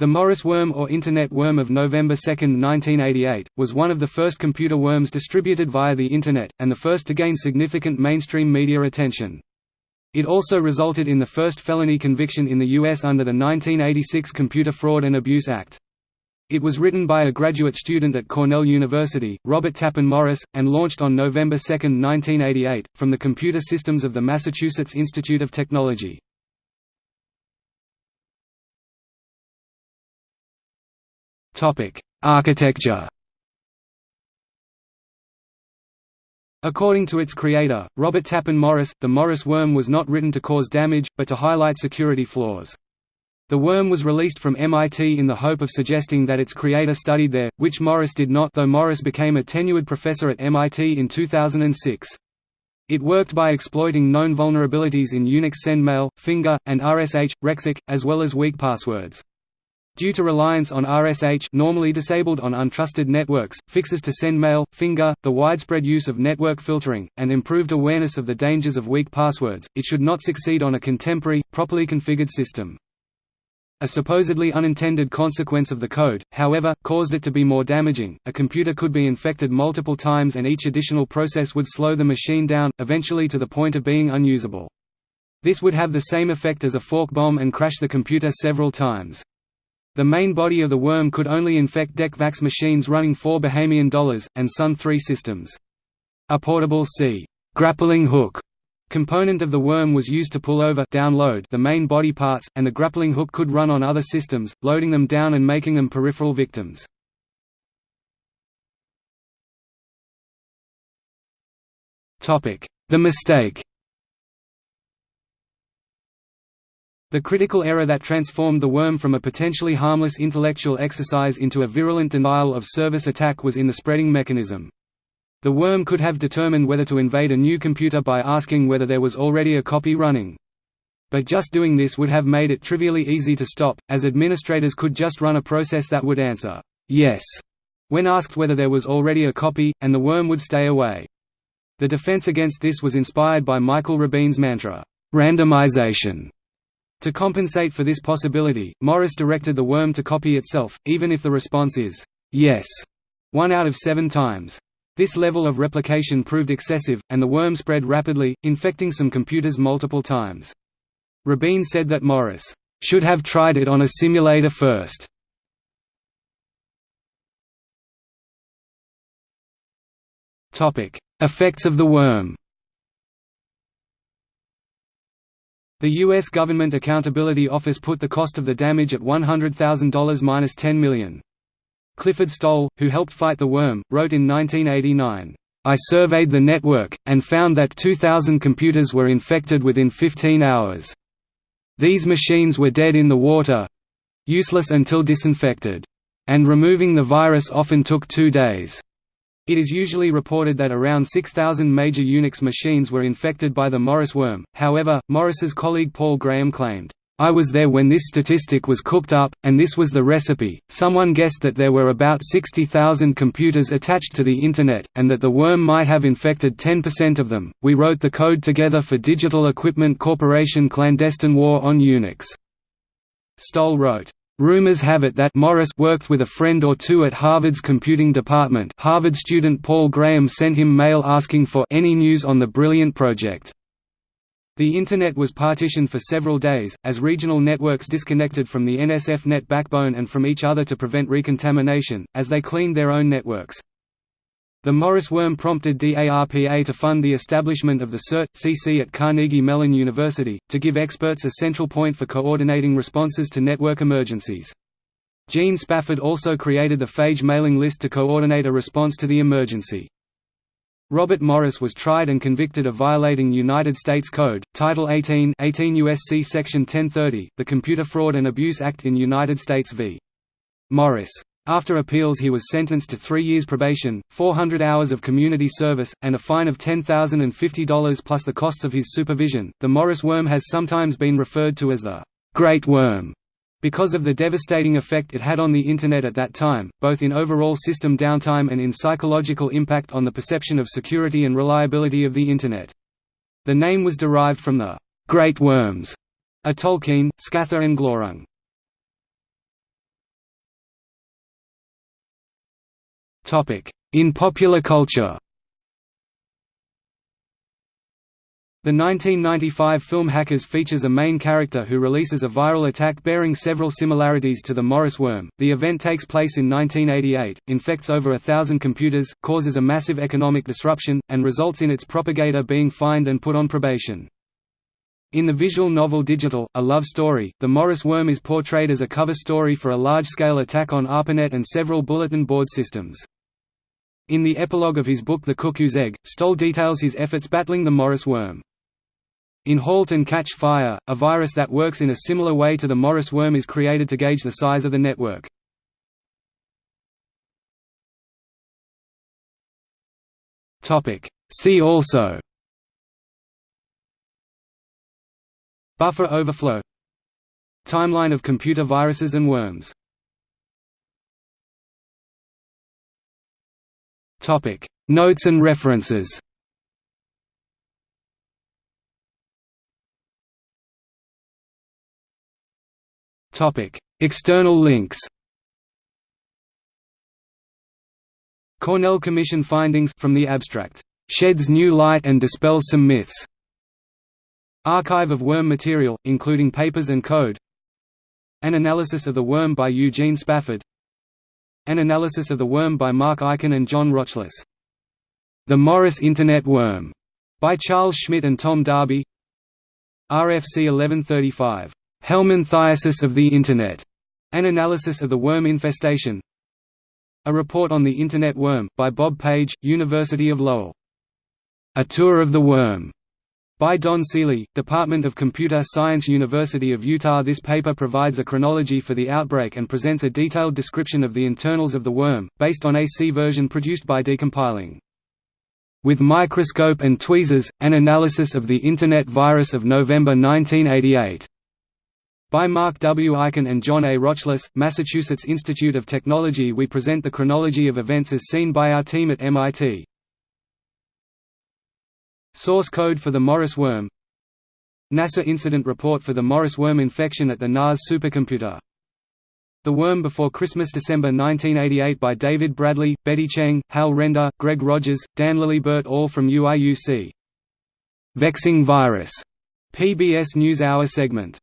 The Morris worm or Internet worm of November 2, 1988, was one of the first computer worms distributed via the Internet, and the first to gain significant mainstream media attention. It also resulted in the first felony conviction in the U.S. under the 1986 Computer Fraud and Abuse Act. It was written by a graduate student at Cornell University, Robert Tappan Morris, and launched on November 2, 1988, from the computer systems of the Massachusetts Institute of Technology. Architecture According to its creator, Robert Tappan Morris, the Morris worm was not written to cause damage, but to highlight security flaws. The worm was released from MIT in the hope of suggesting that its creator studied there, which Morris did not though Morris became a tenured professor at MIT in 2006. It worked by exploiting known vulnerabilities in Unix SendMail, Finger, and RSH, rexec, as well as weak passwords. Due to reliance on RSH normally disabled on untrusted networks, fixes to sendmail, finger, the widespread use of network filtering, and improved awareness of the dangers of weak passwords, it should not succeed on a contemporary, properly configured system. A supposedly unintended consequence of the code, however, caused it to be more damaging. A computer could be infected multiple times and each additional process would slow the machine down, eventually to the point of being unusable. This would have the same effect as a fork bomb and crash the computer several times. The main body of the worm could only infect DEC-VAX machines running four Bahamian dollars, and Sun 3 systems. A portable C grappling hook component of the worm was used to pull over download the main body parts, and the grappling hook could run on other systems, loading them down and making them peripheral victims. The mistake The critical error that transformed the worm from a potentially harmless intellectual exercise into a virulent denial-of-service attack was in the spreading mechanism. The worm could have determined whether to invade a new computer by asking whether there was already a copy running. But just doing this would have made it trivially easy to stop, as administrators could just run a process that would answer, yes, when asked whether there was already a copy, and the worm would stay away. The defense against this was inspired by Michael Rabin's mantra, randomization, to compensate for this possibility, Morris directed the worm to copy itself, even if the response is, yes, one out of seven times. This level of replication proved excessive, and the worm spread rapidly, infecting some computers multiple times. Rabin said that Morris should have tried it on a simulator first. Effects of the worm The U.S. Government Accountability Office put the cost of the damage at $100,000 minus $10 million. Clifford Stoll, who helped fight the worm, wrote in 1989, I surveyed the network, and found that 2,000 computers were infected within 15 hours. These machines were dead in the water—useless until disinfected. And removing the virus often took two days. It is usually reported that around 6,000 major Unix machines were infected by the Morris worm, however, Morris's colleague Paul Graham claimed, I was there when this statistic was cooked up, and this was the recipe. Someone guessed that there were about 60,000 computers attached to the Internet, and that the worm might have infected 10% of them. We wrote the code together for Digital Equipment Corporation Clandestine War on Unix. Stoll wrote, Rumors have it that Morris worked with a friend or two at Harvard's computing department Harvard student Paul Graham sent him mail asking for any news on the brilliant project. The Internet was partitioned for several days, as regional networks disconnected from the NSF-Net backbone and from each other to prevent recontamination, as they cleaned their own networks. The Morris worm prompted DARPA to fund the establishment of the CERT-CC at Carnegie Mellon University, to give experts a central point for coordinating responses to network emergencies. Gene Spafford also created the phage mailing list to coordinate a response to the emergency. Robert Morris was tried and convicted of violating United States Code, Title 18 18 U.S.C. Section 1030, the Computer Fraud and Abuse Act in United States v. Morris. After appeals he was sentenced to three years probation, 400 hours of community service, and a fine of $10,050 plus the costs of his supervision. The Morris worm has sometimes been referred to as the Great Worm because of the devastating effect it had on the Internet at that time, both in overall system downtime and in psychological impact on the perception of security and reliability of the Internet. The name was derived from the Great Worms, a Tolkien, Scatha and Glaurung. In popular culture The 1995 film Hackers features a main character who releases a viral attack bearing several similarities to the Morris worm. The event takes place in 1988, infects over a thousand computers, causes a massive economic disruption, and results in its propagator being fined and put on probation. In the visual novel Digital, A Love Story, the Morris worm is portrayed as a cover story for a large-scale attack on ARPANET and several bulletin board systems. In the epilogue of his book The Cuckoo's Egg, Stoll details his efforts battling the Morris worm. In Halt and Catch Fire, a virus that works in a similar way to the Morris worm is created to gauge the size of the network. See also Buffer overflow Timeline of computer viruses and worms Notes and references. Topic: External links. Cornell Commission findings from the abstract, "...sheds new light and dispels some myths." Archive of worm material, including papers and code. An analysis of the worm by Eugene Spafford An analysis of the worm by Mark Eichin and John Rochlis. The Morris Internet Worm, by Charles Schmidt and Tom Darby. RFC 1135 Helminthiasis of the Internet, an analysis of the worm infestation. A report on the Internet worm, by Bob Page, University of Lowell. A Tour of the Worm, by Donn Seeley, Department of Computer Science University of Utah This paper provides a chronology for the outbreak and presents a detailed description of the internals of the worm, based on a C version produced by decompiling. With Microscope and Tweezers, an analysis of the Internet virus of November 1988. By Mark W. Eichin and John A. Rochlis, Massachusetts Institute of Technology we present the chronology of events as seen by our team at MIT. Source code for the Morris worm. NASA incident report for the Morris worm infection at the NAS supercomputer. The Worm Before Christmas December 1988 by David Bradley, Betty Cheng, Hal Render, Greg Rogers, Dan Lillibert all from UIUC. Vexing Virus, PBS NewsHour segment